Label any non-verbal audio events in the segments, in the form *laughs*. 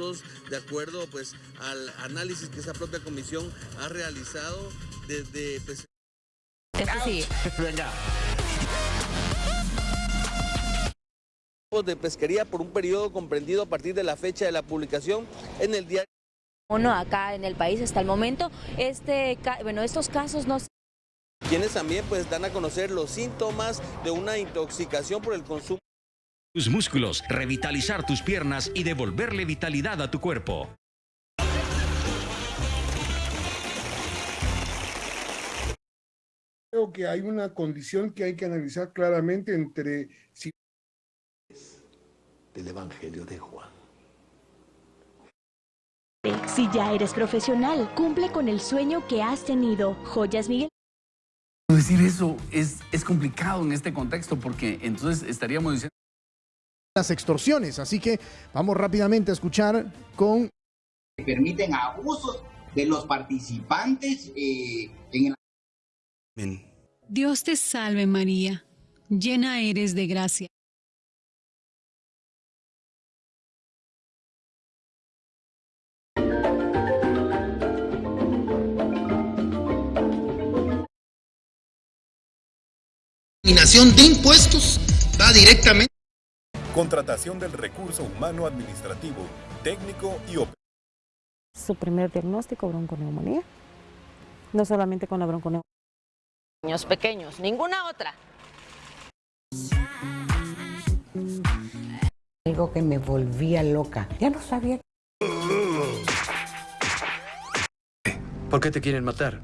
nosotros, de acuerdo pues al análisis que esa propia comisión ha realizado desde... Pues... Este sí. Venga. de pesquería por un periodo comprendido a partir de la fecha de la publicación en el diario. Uno acá en el país hasta el momento, este, bueno, estos casos no quienes también pues dan a conocer los síntomas de una intoxicación por el consumo tus músculos, revitalizar tus piernas y devolverle vitalidad a tu cuerpo. Creo que hay una condición que hay que analizar claramente entre si del Evangelio de Juan. Si ya eres profesional, cumple con el sueño que has tenido. Joyas Miguel. Decir eso es, es complicado en este contexto porque entonces estaríamos diciendo las extorsiones. Así que vamos rápidamente a escuchar con... Permiten abusos de los participantes eh, en el... Dios te salve María, llena eres de gracia. de impuestos va directamente Contratación del recurso humano administrativo, técnico y operativo. Su primer diagnóstico, bronconeumonía. No solamente con la bronconeumonía. Niños pequeños, ninguna otra. Algo que me volvía loca. Ya no sabía. ¿Por qué te quieren matar?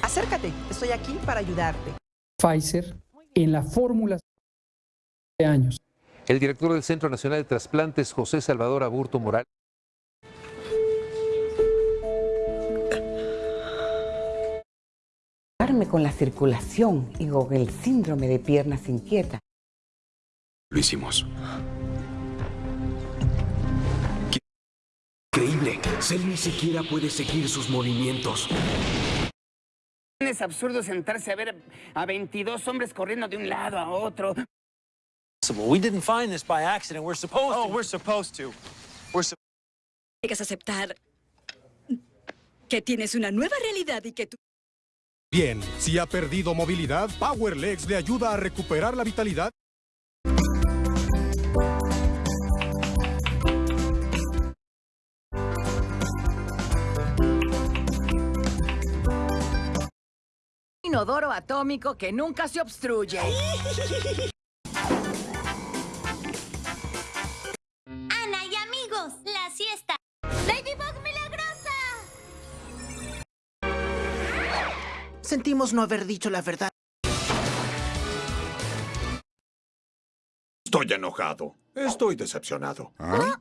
Acércate, estoy aquí para ayudarte. Pfizer en la fórmula años. El director del Centro Nacional de Trasplantes, José Salvador Aburto Moral. con la circulación y con el síndrome de piernas inquietas. Lo hicimos. Increíble. Cell ni siquiera puede seguir sus movimientos. Es absurdo sentarse a ver a 22 hombres corriendo de un lado a otro. We didn't find this by accident. We're supposed oh, to. we're supposed to. We're supposed Tienes aceptar que tienes una nueva realidad y que tú... Bien, si ha perdido movilidad, PowerLegs le ayuda a recuperar la vitalidad. Inodoro atómico que nunca se obstruye. *laughs* Sentimos no haber dicho la verdad. Estoy enojado. Estoy decepcionado. ¿Ah?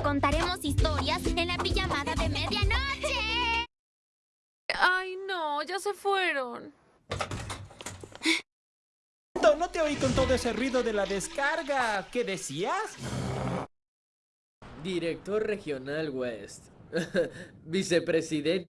Contaremos historias en la pijamada de medianoche. Ay, no, ya se fueron. No te oí con todo ese ruido de la descarga. ¿Qué decías? Director Regional West. *laughs* Vicepresidente.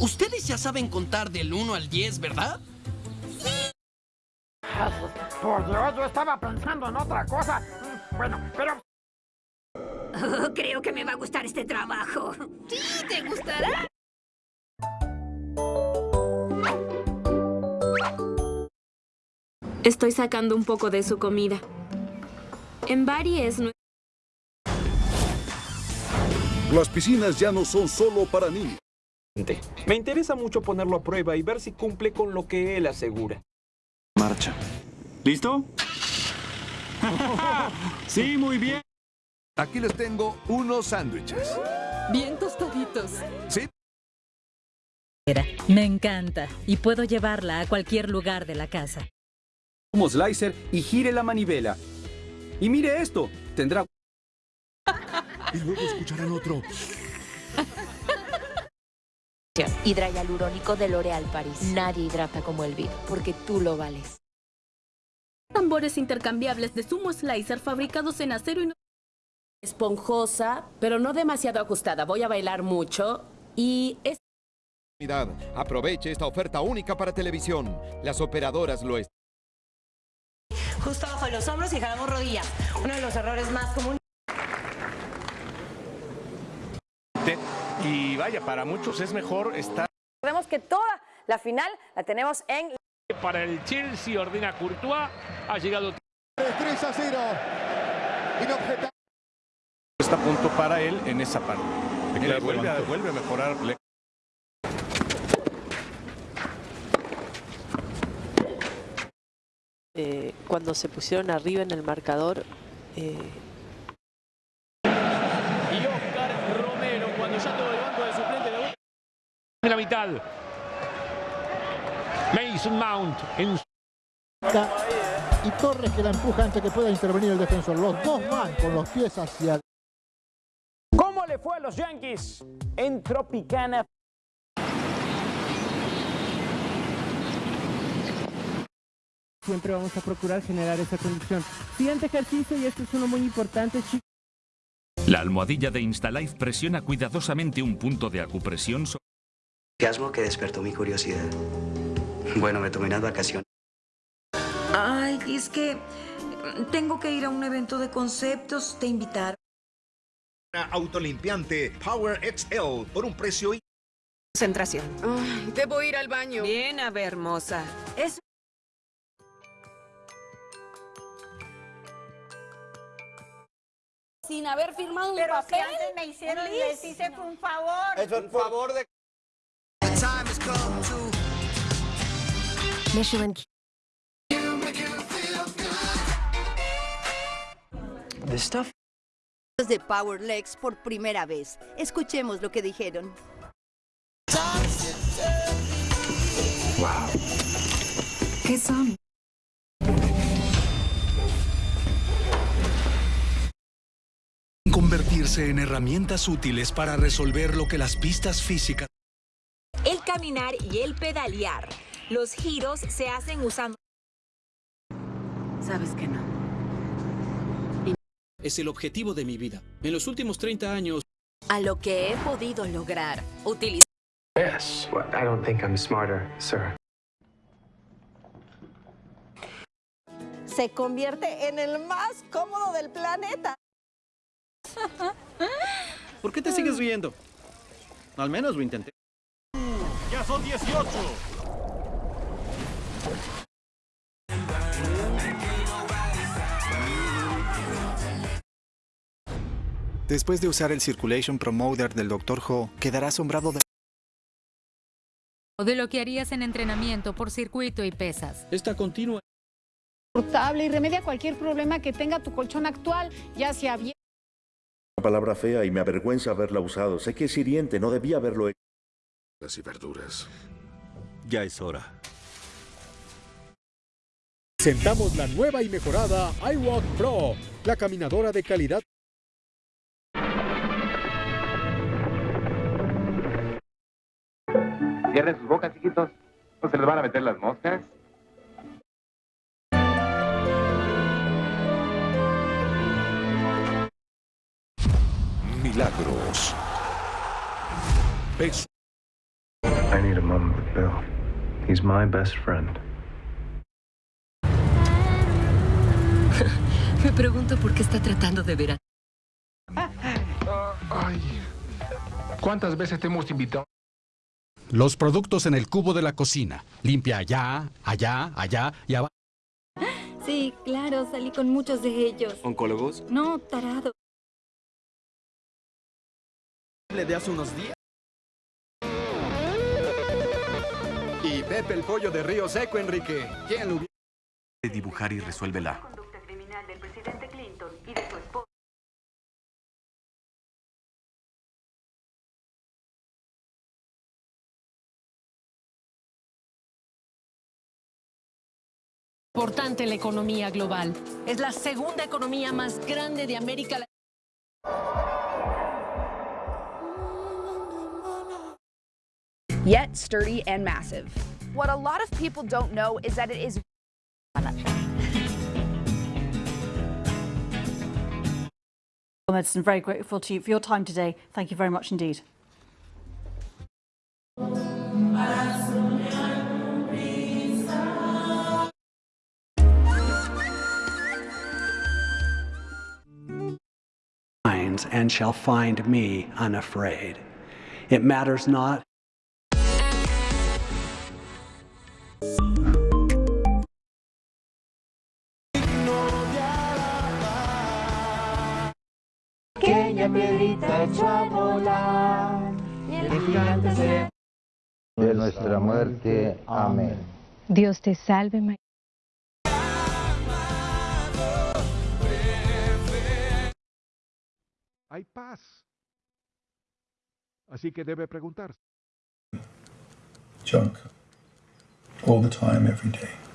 Ustedes ya saben contar del 1 al 10, ¿verdad? Sí. Por Dios, yo estaba pensando en otra cosa. Bueno, pero... creo que me va a gustar este trabajo. Sí, ¿te gustará? Estoy sacando un poco de su comida. En Bari es... Las piscinas ya no son solo para niños. Me interesa mucho ponerlo a prueba y ver si cumple con lo que él asegura. Marcha. ¿Listo? *laughs* sí, muy bien. Aquí les tengo unos sándwiches. Bien tostaditos. ¿Sí? Me encanta y puedo llevarla a cualquier lugar de la casa. Como slicer y gire la manivela. Y mire esto, tendrá... *laughs* y luego escucharán otro. *laughs* Hidrayalurónico de L'Oréal Paris. Nadie hidrata como el porque tú lo vales. Tambores intercambiables de sumo slicer fabricados en acero y Esponjosa, pero no demasiado ajustada. Voy a bailar mucho y es... Aproveche esta oferta única para televisión. Las operadoras lo están. Justo abajo de los hombros y jalamos rodillas. Uno de los errores más comunes. Y vaya, para muchos es mejor estar... Recordemos que toda la final la tenemos en... Para el Chelsea ordena Courtois, ha llegado... 3 a 0. Inobjetable. Está a punto para él en esa parte. Vuelve, a, vuelve a mejorar. Eh, cuando se pusieron arriba en el marcador. Eh... Y Oscar Romero, cuando ya todo el banco de suplente de en la mitad. Mason Mount en y Torres que la empuja antes que pueda intervenir el defensor. Los dos van con los pies hacia ¿Cómo le fue a los Yankees en Tropicana? Siempre vamos a procurar generar esa condición. Siguiente ejercicio, y este es uno muy importante, chicos. La almohadilla de Instalife presiona cuidadosamente un punto de acupresión sobre... Orgasmo que despertó mi curiosidad. Bueno, me tomé unas vacaciones. Ay, es que tengo que ir a un evento de conceptos, te invitaron. Autolimpiante Power XL por un precio y... Concentración. Ay, debo ir al baño. Bien, a ver, hermosa. Es... Sin haber firmado Pero un papel. si antes me hicieron, les hice un favor. Es un favor de... Michelin. The stuff. De Power Legs por primera vez. Escuchemos lo que dijeron. Wow. ¿Qué son? Convertirse en herramientas útiles para resolver lo que las pistas físicas... El caminar y el pedalear. Los giros se hacen usando... Sabes que no. Es el objetivo de mi vida. En los últimos 30 años... A lo que he podido lograr. Utilizar... Yes, but I don't think I'm smarter, sir. Se convierte en el más cómodo del planeta. ¿Por qué te sigues riendo? Al menos lo intenté. Ya son 18. Después de usar el Circulation Promoter del Dr. Ho, quedará asombrado de... O de lo que harías en entrenamiento por circuito y pesas. Esta continua. Portable y remedia cualquier problema que tenga tu colchón actual, ya sea bien. Una palabra fea y me avergüenza haberla usado. Sé que es hiriente, no debía haberlo hecho. Las y verduras. Ya es hora. Presentamos la nueva y mejorada iWalk Pro, la caminadora de calidad. Cierren sus bocas, chiquitos. No se les van a meter las moscas. Milagros. Beso. I need a moment with Bill. He's my best friend. *laughs* Me pregunto por qué está tratando de ver a... Ay. ¿Cuántas veces te hemos invitado? Los productos en el cubo de la cocina. Limpia allá, allá, allá y abajo. Sí, claro, salí con muchos de ellos. ¿Oncólogos? No, tarado. Le de hace unos días. Y Pepe el pollo de Río Seco, Enrique. ¿Quién lo hubiera... Dibujar y resuélvela. Importante en la economía global. Es la segunda economía más grande de América Latina. yet sturdy and massive. What a lot of people don't know is that it is Medicine, very grateful to you for your time today. Thank you very much indeed. and shall find me unafraid. It matters not piedrita echó a volar y el gigante se... De nuestra muerte. Amén. Dios te salve, María. hay paz. Así que debe preguntarse. Junk. All the time, every day.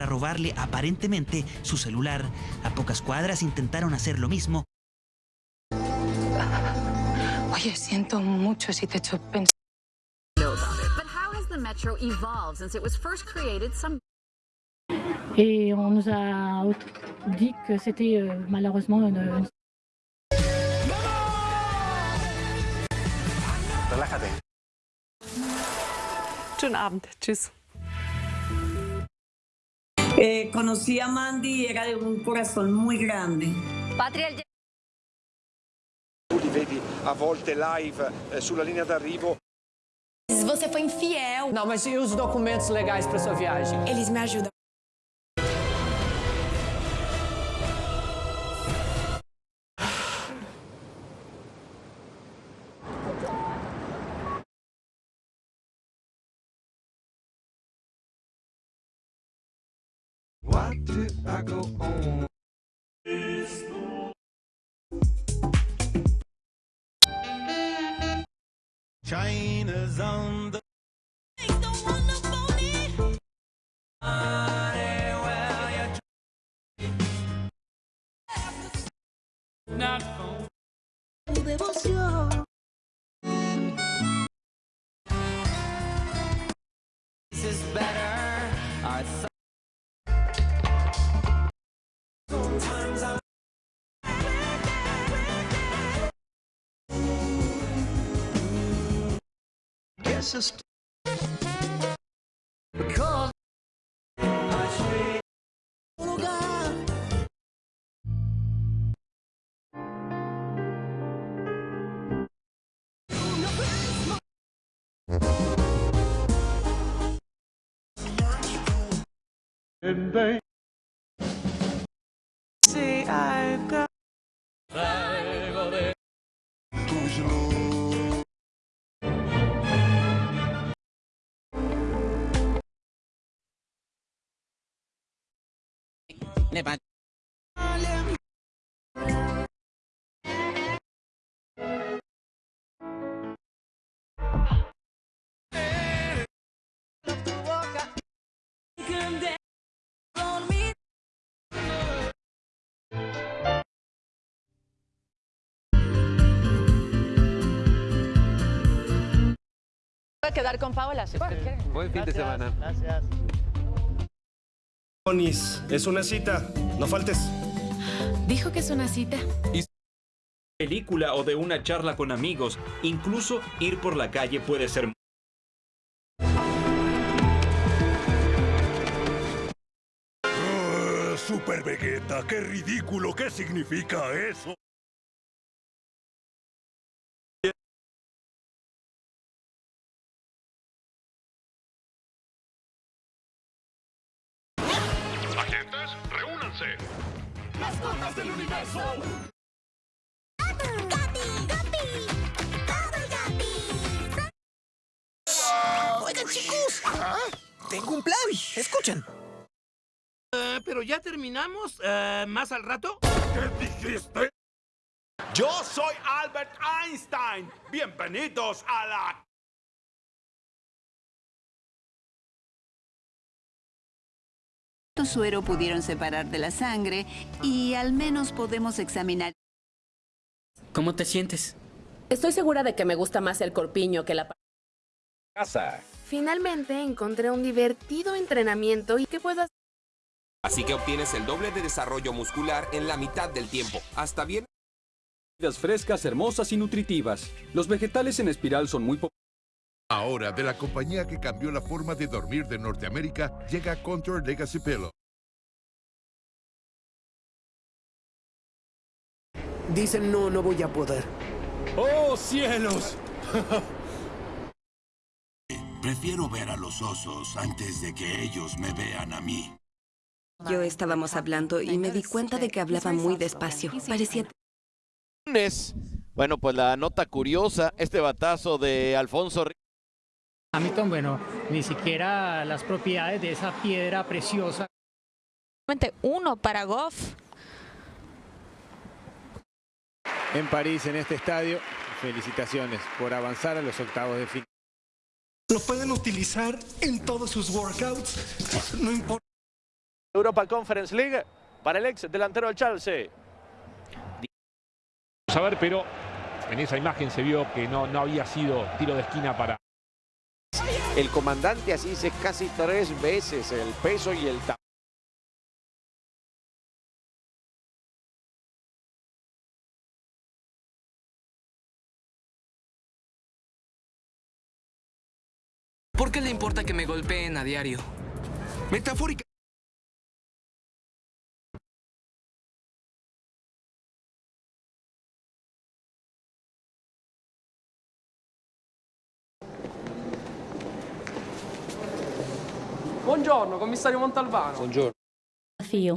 Para robarle aparentemente su celular. A pocas cuadras intentaron hacer lo mismo. Oye, siento mucho si te he hecho pensar. Et on nous a dit que c'était euh, malheureusement une... Relájate. Schönen Abend. Tschüss. Eh, conocí a Mandy y era de un corazón muy grande. Patria Tu li vedi a volte live eh, sulla linea d'arrivo. Você foi infiel. Não, mas e os documentos legais para sua viagem? Eles me ajudam. China's on insist because I oh God. And they say I've got Voy a quedar con Paola. si quiere. Buen fin de semana. Gracias. Onis, es una cita. No faltes. Dijo que es una cita. película o de una charla con amigos. Incluso ir por la calle puede ser Ah, Super Vegeta, qué ridículo, ¿qué significa eso? ¡Mascotas del universo! Oigan, chicos, tengo un plan. Escuchen. Eh, pero ya terminamos. Eh, ¿Más al rato? ¿Qué dijiste? Yo soy Albert Einstein. Bienvenidos a la... suero pudieron separar de la sangre y al menos podemos examinar. ¿Cómo te sientes? Estoy segura de que me gusta más el corpiño que la casa. Finalmente encontré un divertido entrenamiento y qué puedo hacer. Así que obtienes el doble de desarrollo muscular en la mitad del tiempo. Hasta bien. frescas, hermosas y nutritivas. Los vegetales en espiral son muy populares. Ahora, de la compañía que cambió la forma de dormir de Norteamérica, llega Contour Legacy Pillow. Dicen no, no voy a poder. ¡Oh, cielos! Prefiero ver a los osos antes de que ellos me vean a mí. Yo estábamos hablando y me di cuenta de que hablaba muy despacio. Parecía... Bueno, pues la nota curiosa, este batazo de Alfonso Hamilton, bueno, ni siquiera las propiedades de esa piedra preciosa. Uno para Goff. En París, en este estadio, felicitaciones por avanzar a los octavos de final. Lo pueden utilizar en todos sus workouts, no importa. Europa Conference League para el ex delantero del Chelsea. Vamos a ver, pero en esa imagen se vio que no, no había sido tiro de esquina para... El comandante así dice casi tres veces el peso y el tamaño. ¿Por qué le importa que me golpeen a diario? Metafórica. Buongiorno, commissario Montalbano. Buongiorno. Desafío.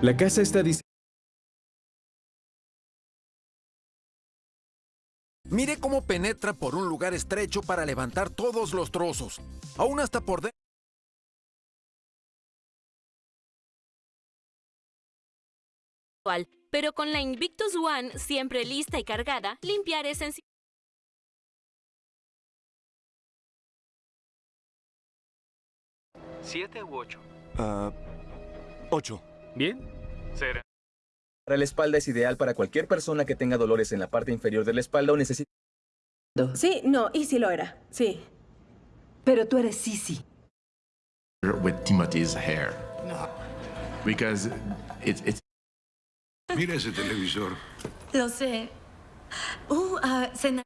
La casa está diseñada. Mire cómo penetra por un lugar estrecho para levantar todos los trozos. Aún hasta por dentro. Pero con la Invictus One siempre lista y cargada, limpiar es sencillo. ¿Siete u ocho? Ah, ocho. ¿Bien? Será. Para la espalda es ideal para cualquier persona que tenga dolores en la parte inferior de la espalda o necesite... Sí, no, y sí lo era, sí. Pero tú eres Sisi. With Timothy's hair. No. Because it's, it's... Mira ese televisor. Lo sé. Uh, uh, cena.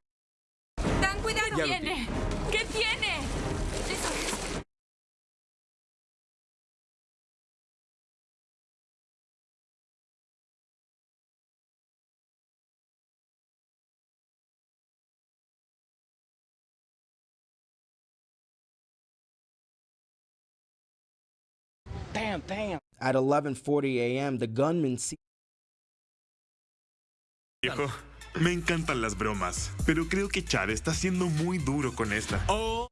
¡Tan cuidado! ¿Qué tiene? ¿Qué tiene? Damn, damn. At 11:40 a.m., the gunman see Viejo, me encantan las bromas, pero creo que Chad está siendo muy duro con esta. Oh.